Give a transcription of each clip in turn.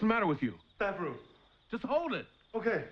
What's the matter with you? That room. Just hold it. Okay.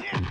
睇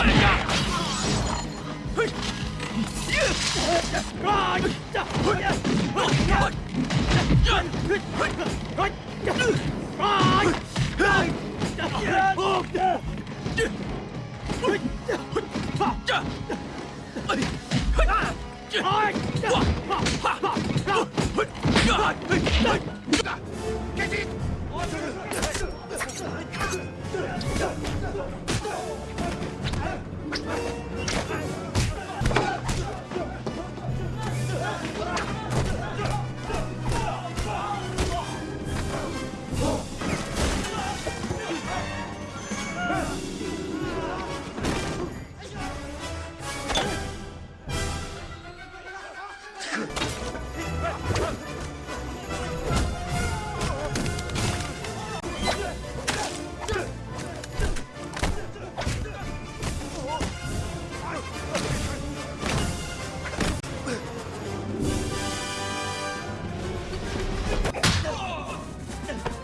頭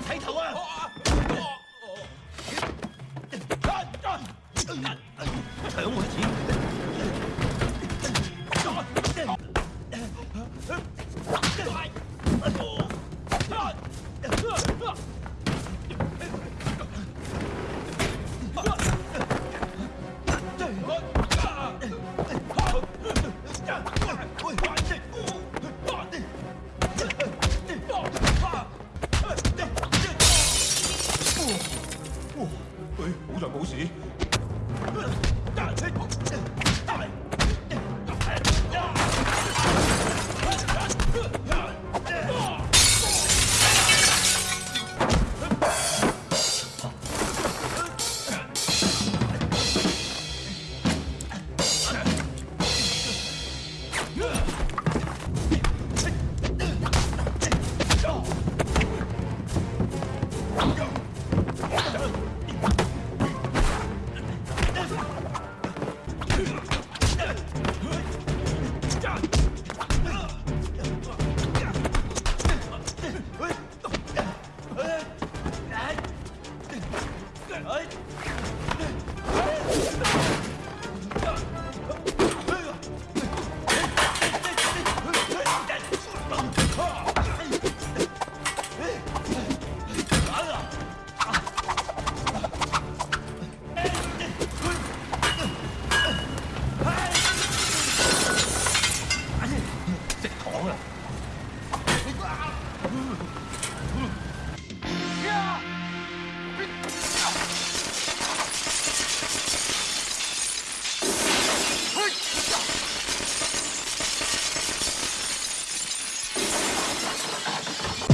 抬头啊！抬头啊！抬头啊！好在冇事。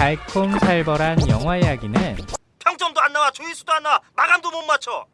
달콤살벌한 영화 이야기는 평점도 안 나와 조회수도 안 나와 마감도 못 맞춰